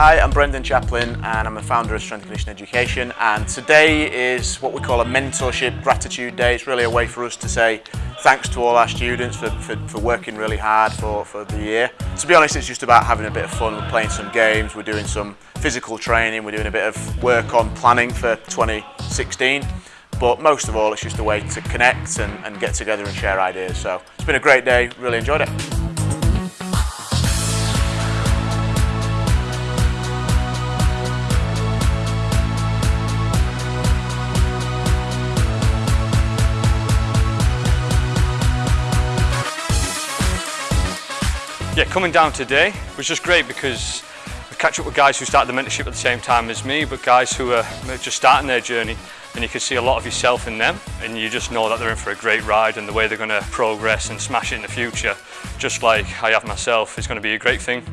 Hi, I'm Brendan Chaplin and I'm the founder of Strength and Conditioning Education and today is what we call a mentorship gratitude day. It's really a way for us to say thanks to all our students for, for, for working really hard for, for the year. To be honest, it's just about having a bit of fun. We're playing some games, we're doing some physical training, we're doing a bit of work on planning for 2016 but most of all it's just a way to connect and, and get together and share ideas. So it's been a great day, really enjoyed it. Yeah, coming down today was just great because I catch up with guys who started the mentorship at the same time as me, but guys who are just starting their journey and you can see a lot of yourself in them and you just know that they're in for a great ride and the way they're going to progress and smash it in the future, just like I have myself, is going to be a great thing.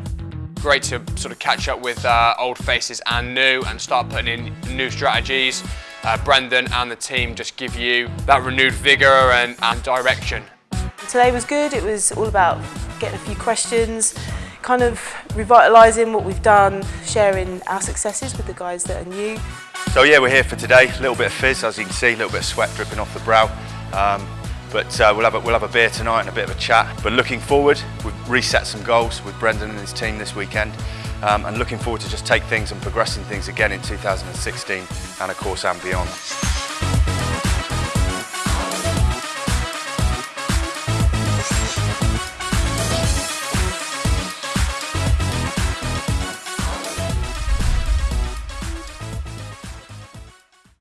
Great to sort of catch up with uh, old faces and new and start putting in new strategies. Uh, Brendan and the team just give you that renewed vigour and, and direction. Today was good, it was all about getting a few questions, kind of revitalising what we've done, sharing our successes with the guys that are new. So yeah, we're here for today. A little bit of fizz, as you can see, a little bit of sweat dripping off the brow. Um, but uh, we'll, have a, we'll have a beer tonight and a bit of a chat. But looking forward, we've reset some goals with Brendan and his team this weekend. Um, and looking forward to just take things and progressing things again in 2016 and of course and beyond.